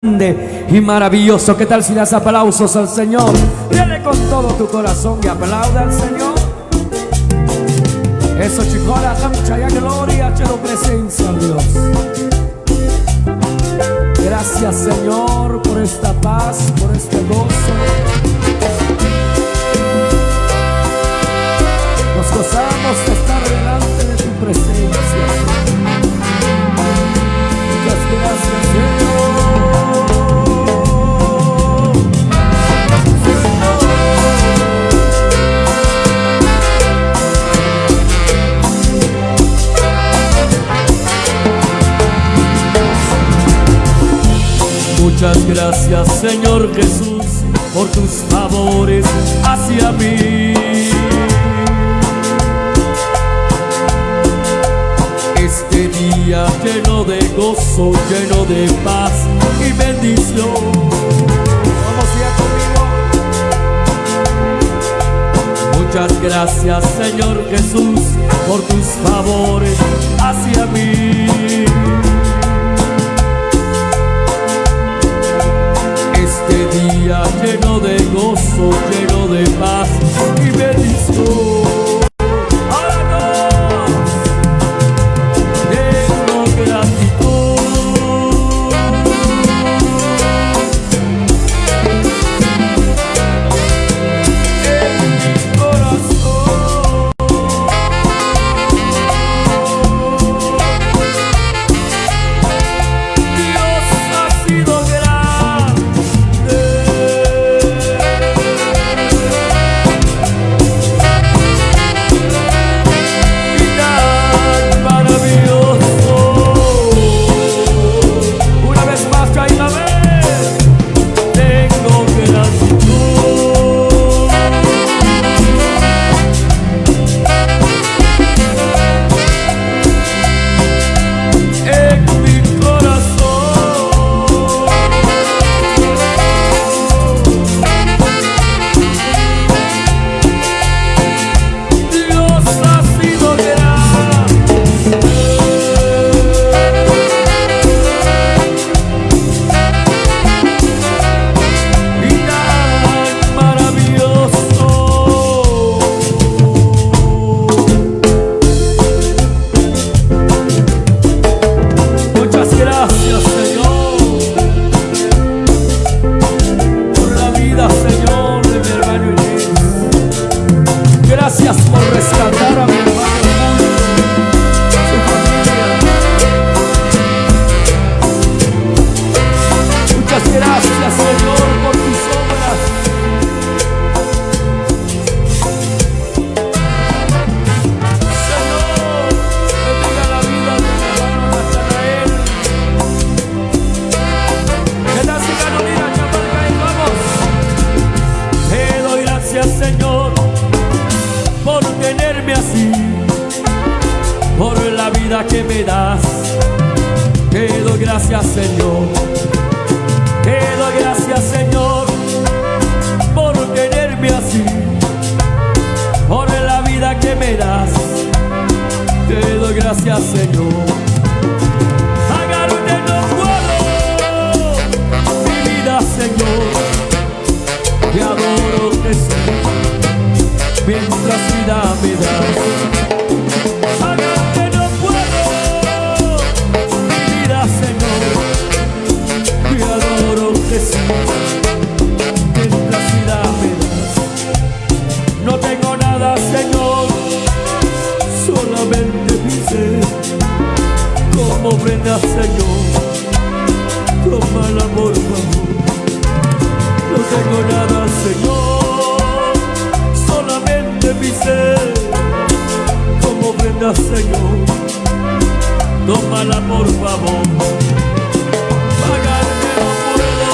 grande y maravilloso. ¿Qué tal si das aplausos al Señor? Dile con todo tu corazón y aplauda al Señor. Eso chicola, mucha gloria, quiero presencia, Dios. Gracias, Señor, por esta paz, por este gozo. Muchas gracias Señor Jesús por tus favores hacia mí. Este día lleno de gozo, lleno de paz y bendición. Vamos ya conmigo. Muchas gracias Señor Jesús por tus favores hacia mí. Este día lleno de gozo, lleno de paz y bendición. Señor. Pagarte no puedo mi vida, Señor. Te adoro Jesús, mientras vida. Ofrenda Señor, tómala por favor. No tengo nada, Señor, solamente mi ser. Como ofrenda, Señor, favor. No puedo,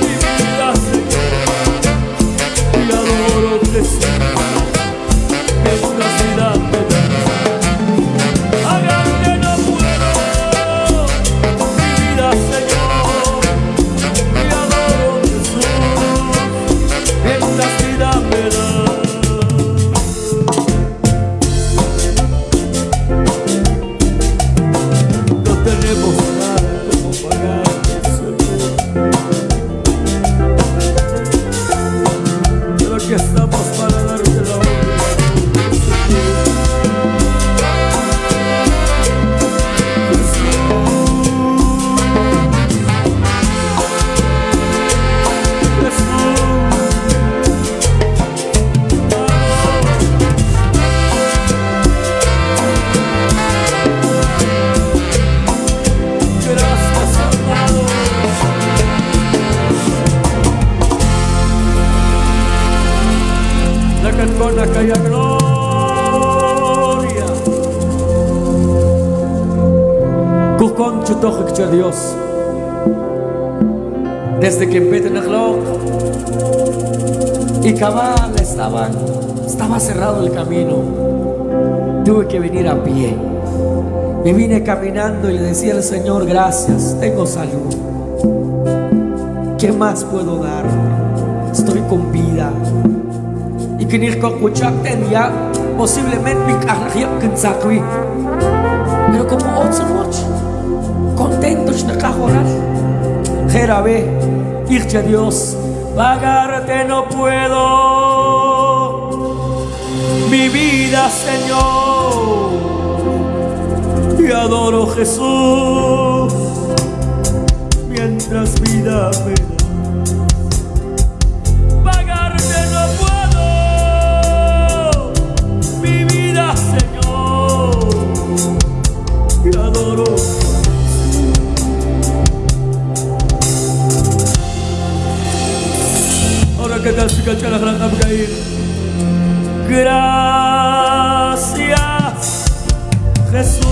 mi vida, Señor. Te adoro, Jesús, personas que haya gloria. Cucón chutoje que Dios. Desde que empecé a y cabal estaban, estaba cerrado el camino. Tuve que venir a pie. Me vine caminando y decía al Señor, gracias, tengo salud. ¿Qué más puedo dar? Estoy con vida. Que ni ya posiblemente mi Pero como ocho noche, contento de cajorar. Jerabe, irte a Dios, pagarte no puedo. Mi vida, Señor, y adoro Jesús mientras vida me Gracias, Jesús.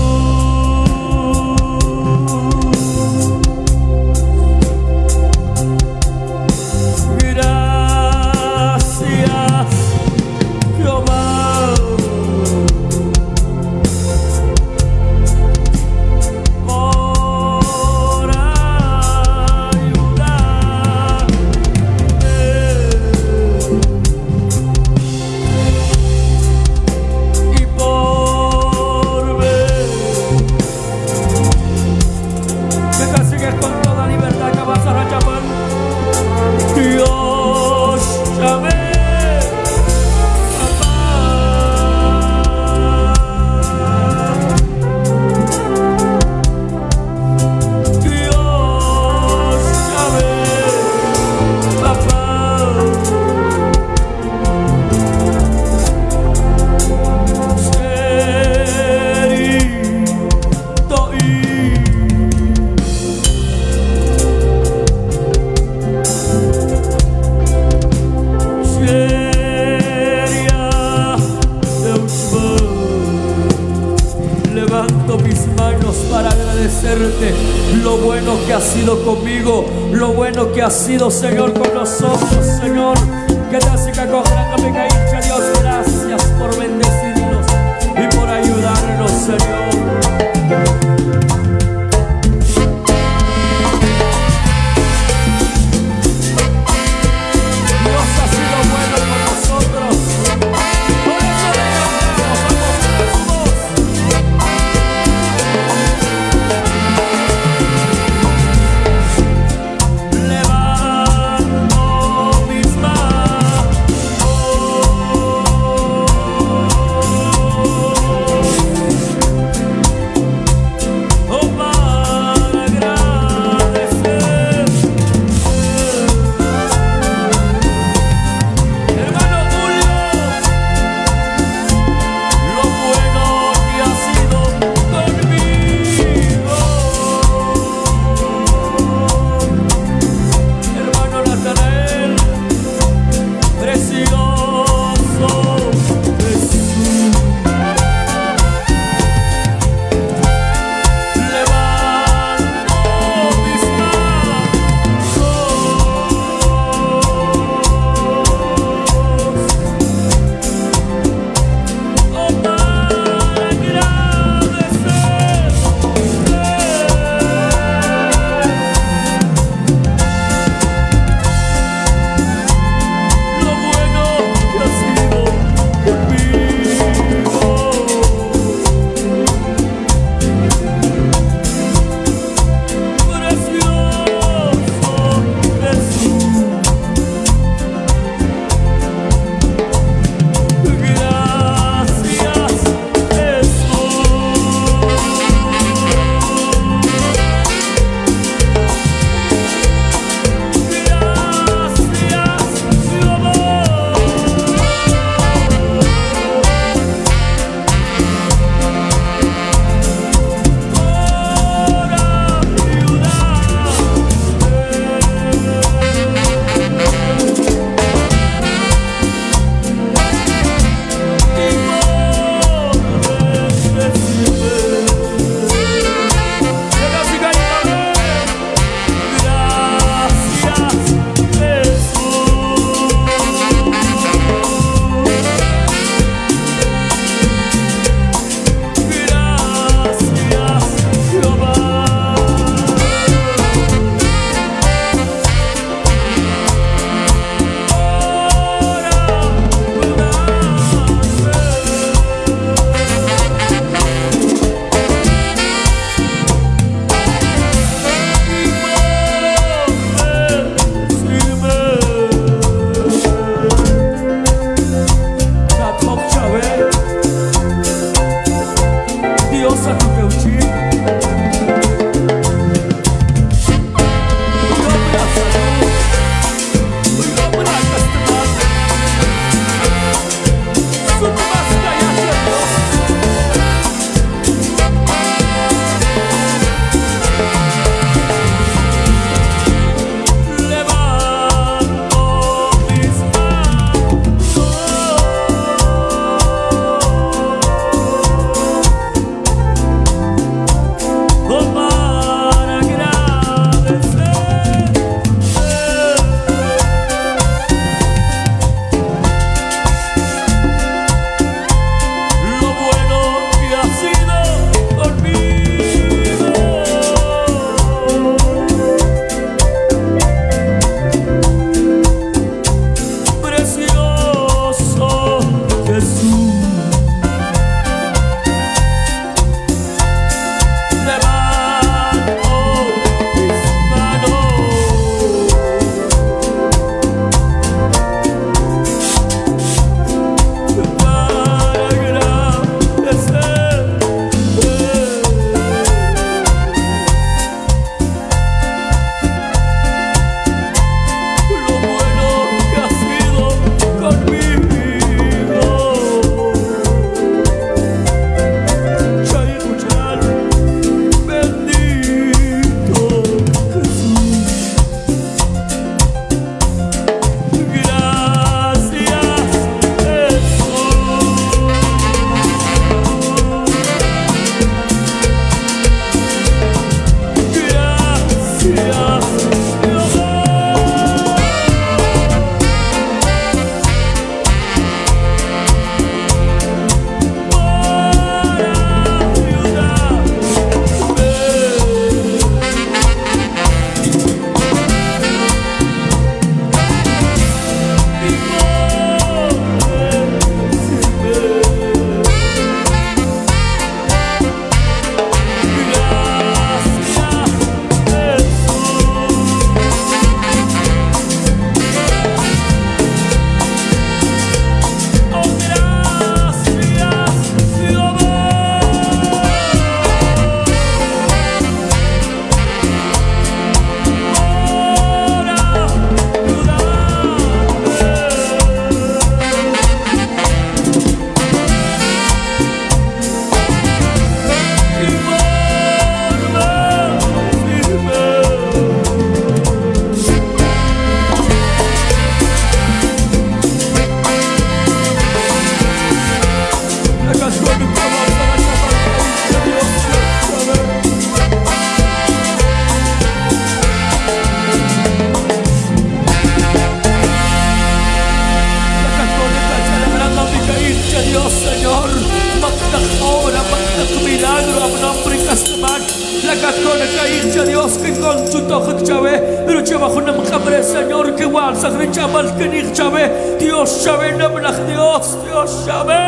La cascona caír ya Dios que con tu toja chave Pero chava con la macabre Señor que igual sagre chaval que ni chave Dios chave no me la Dios Dios chave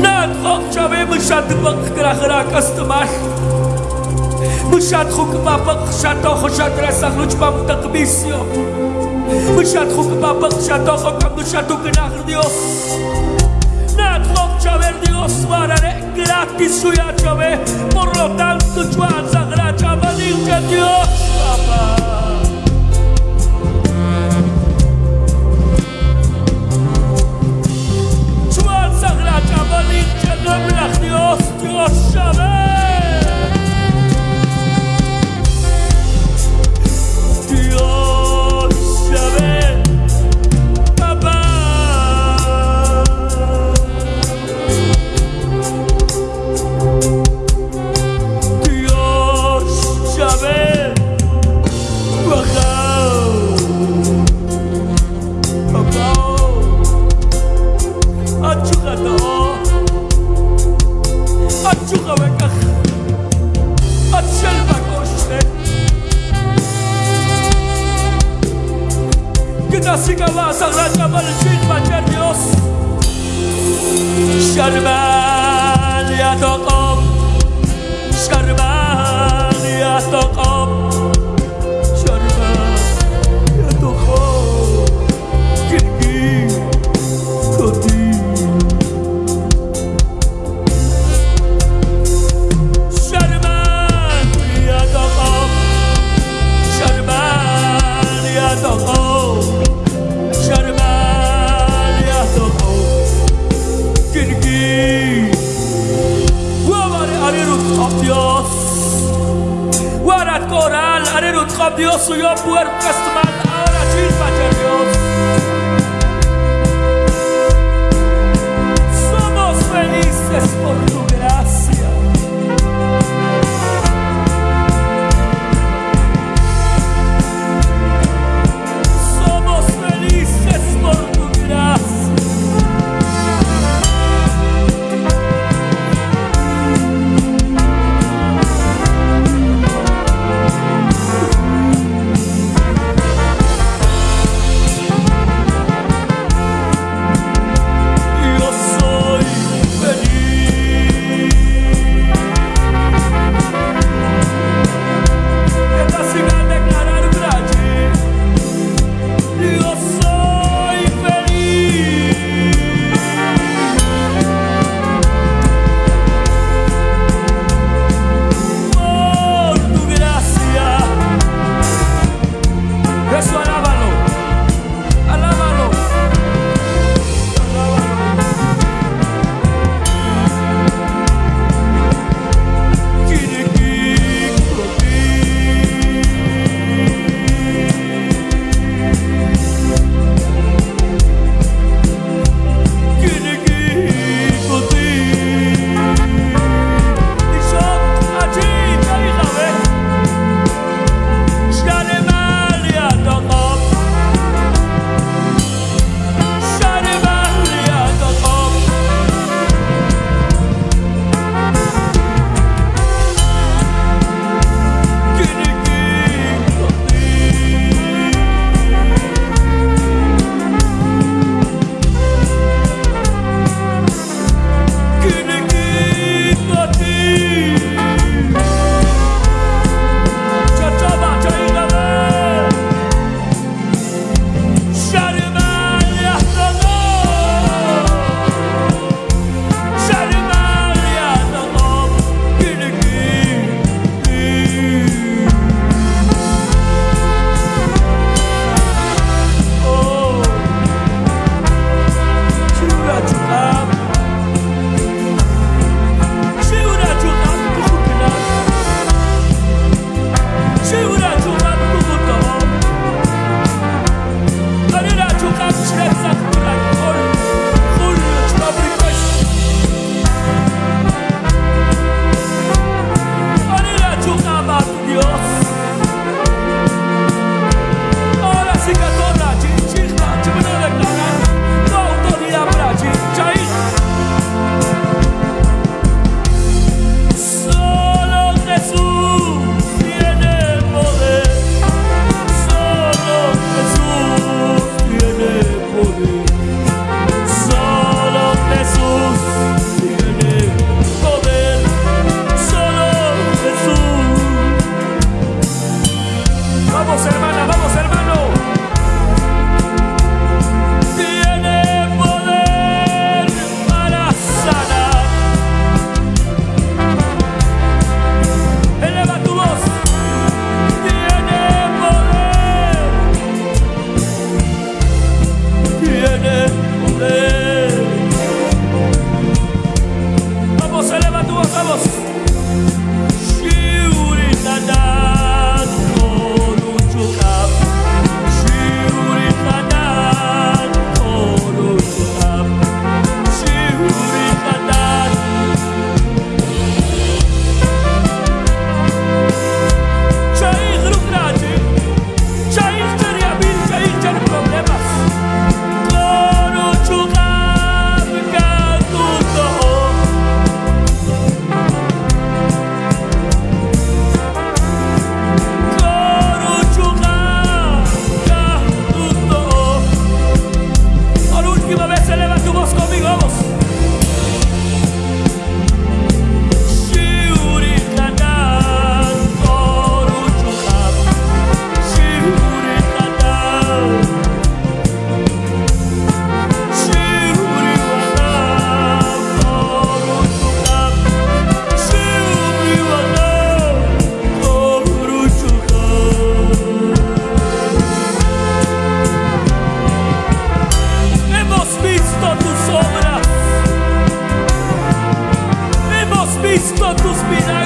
Nad hok chave me chat bak krahra kastamal Mshat khuk bapak shat och shat rasakh luch bam takbisyo Mshat khuk bapak shat och kam shat uknakh Dios. osmaré gratis su llave, por lo tanto yo a sagrada me diga Dios. que da sigala sadrata barchin mater Dios Şerben ya tokom Şerben ya tokom Espíritu, trae Dios suyo puertas, man, ahora chispa, Dios. visto tus vidas.